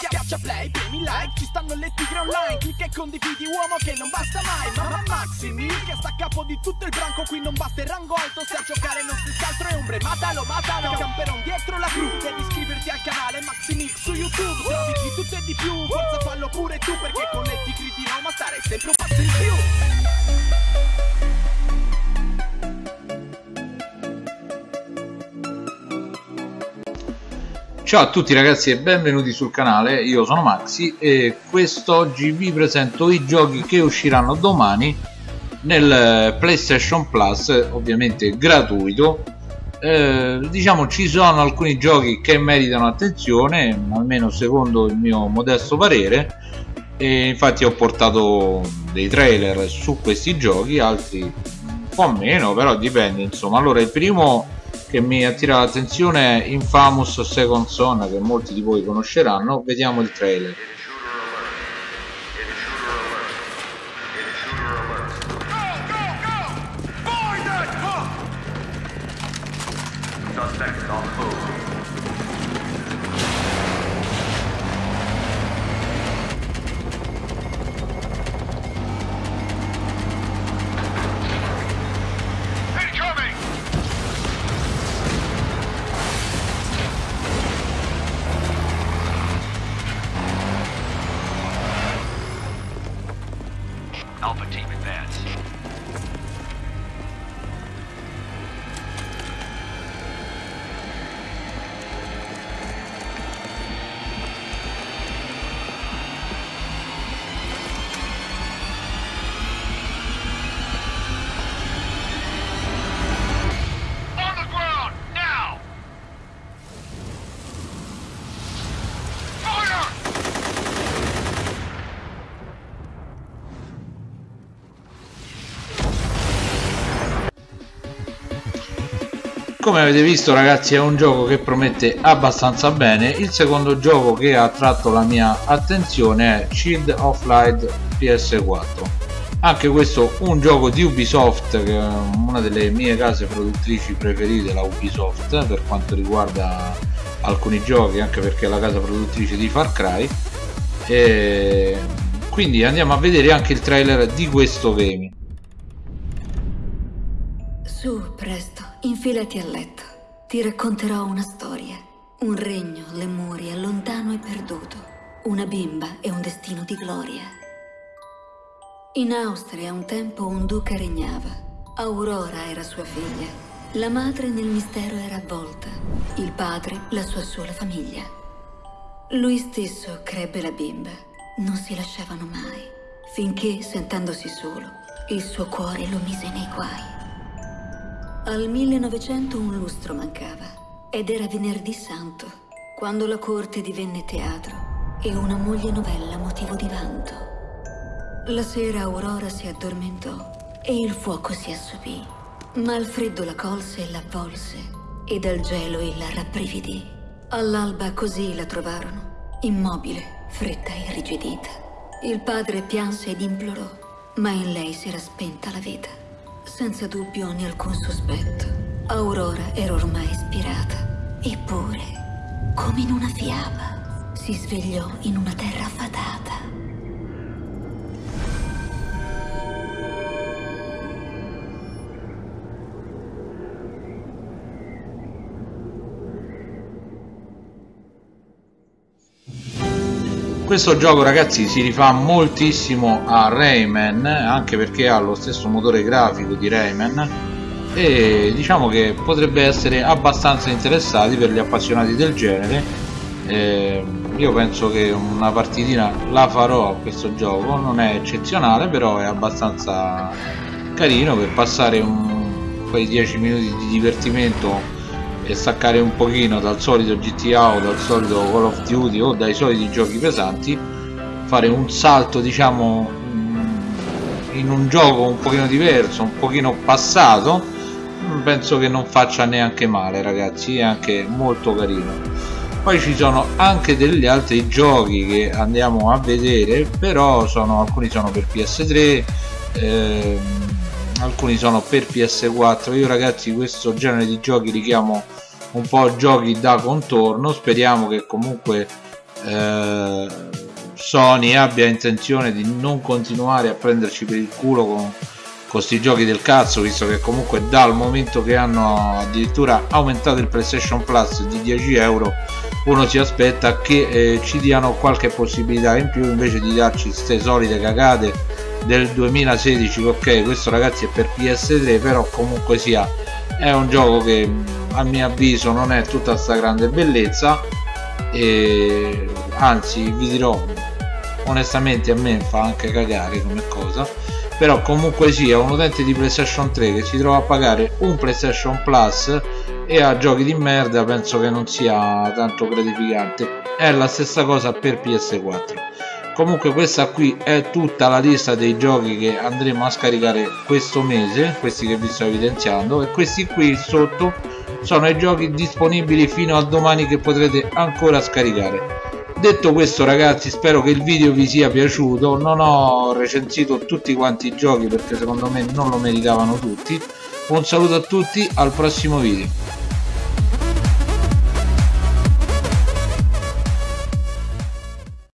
Schiaccia play, premi like, ci stanno le tigre online. Clicca e condividi uomo che non basta mai. Mamma Maximi, che sta a capo di tutto il branco. Qui non basta il rango alto, se a giocare non si altro è ombre. Matalo, matalo, camperon dietro la cru. Devi iscriverti al canale Maximix su YouTube. Trovi di tutto e di più, forza fallo pure tu Perché con le tigri di Roma stare sempre un passo in più Ciao a tutti ragazzi e benvenuti sul canale, io sono Maxi e quest'oggi vi presento i giochi che usciranno domani nel PlayStation Plus, ovviamente gratuito. Eh, diciamo ci sono alcuni giochi che meritano attenzione, almeno secondo il mio modesto parere, e infatti ho portato dei trailer su questi giochi, altri un po' meno, però dipende insomma. Allora il primo che mi attira l'attenzione è Infamous Second Son che molti di voi conosceranno. Vediamo il trailer come avete visto ragazzi è un gioco che promette abbastanza bene. Il secondo gioco che ha attratto la mia attenzione è Shield of Light PS4 anche questo un gioco di Ubisoft che è una delle mie case produttrici preferite la Ubisoft per quanto riguarda alcuni giochi anche perché è la casa produttrice di Far Cry. E quindi andiamo a vedere anche il trailer di questo game. Su, presto, infilati a letto. Ti racconterò una storia. Un regno, Lemuria, lontano e perduto. Una bimba e un destino di gloria. In Austria un tempo un duca regnava. Aurora era sua figlia. La madre nel mistero era avvolta. Il padre la sua sola famiglia. Lui stesso crebbe la bimba. Non si lasciavano mai. Finché, sentendosi solo, il suo cuore lo mise nei guai. Al 1900 un lustro mancava ed era venerdì santo, quando la corte divenne teatro e una moglie novella motivo di vanto. La sera Aurora si addormentò e il fuoco si assopì, ma il freddo la colse e l'avvolse e dal gelo il rabbrividì. All'alba così la trovarono, immobile, fretta e irrigidita. Il padre pianse ed implorò, ma in lei si era spenta la vita. Senza dubbio né alcun sospetto, Aurora era ormai ispirata. Eppure, come in una fiaba, si svegliò in una terra fatata. Questo gioco ragazzi si rifà moltissimo a Rayman anche perché ha lo stesso motore grafico di Rayman e diciamo che potrebbe essere abbastanza interessati per gli appassionati del genere. Eh, io penso che una partitina la farò a questo gioco non è eccezionale però è abbastanza carino per passare un, quei 10 minuti di divertimento e staccare un pochino dal solito GTA o dal solito Call of Duty o dai soliti giochi pesanti fare un salto diciamo in un gioco un pochino diverso un pochino passato penso che non faccia neanche male ragazzi è anche molto carino. Poi ci sono anche degli altri giochi che andiamo a vedere però sono, alcuni sono per PS3 ehm, alcuni sono per PS4 io ragazzi questo genere di giochi richiamo un po' giochi da contorno. Speriamo che comunque eh, Sony abbia intenzione di non continuare a prenderci per il culo con questi giochi del cazzo visto che comunque dal momento che hanno addirittura aumentato il PlayStation Plus di 10 euro uno si aspetta che eh, ci diano qualche possibilità in più invece di darci queste solite cagate del 2016 ok questo ragazzi è per PS3 però comunque sia è un gioco che a mio avviso non è tutta sta grande bellezza e anzi vi dirò onestamente a me fa anche cagare come cosa però comunque sia un utente di PlayStation 3 che si trova a pagare un PlayStation Plus e a giochi di merda penso che non sia tanto gratificante. È la stessa cosa per PS4 comunque questa qui è tutta la lista dei giochi che andremo a scaricare questo mese questi che vi sto evidenziando e questi qui sotto sono i giochi disponibili fino a domani che potrete ancora scaricare. Detto questo ragazzi spero che il video vi sia piaciuto. Non ho recensito tutti quanti i giochi perché secondo me non lo meritavano tutti. Un saluto a tutti al prossimo video